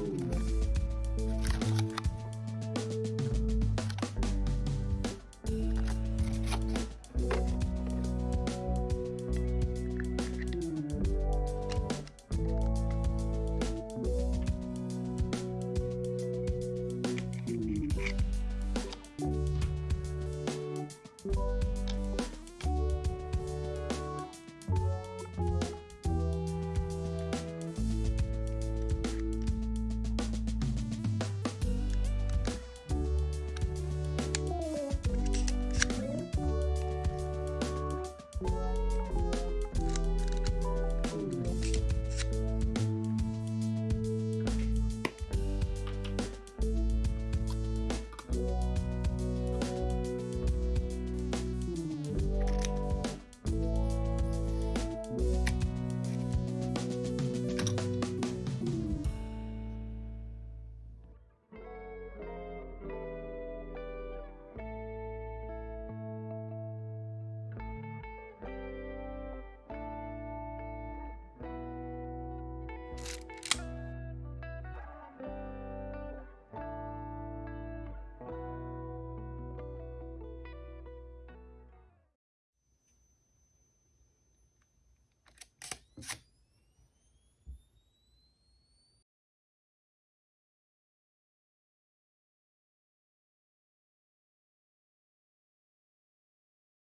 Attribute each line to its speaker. Speaker 1: Ooh.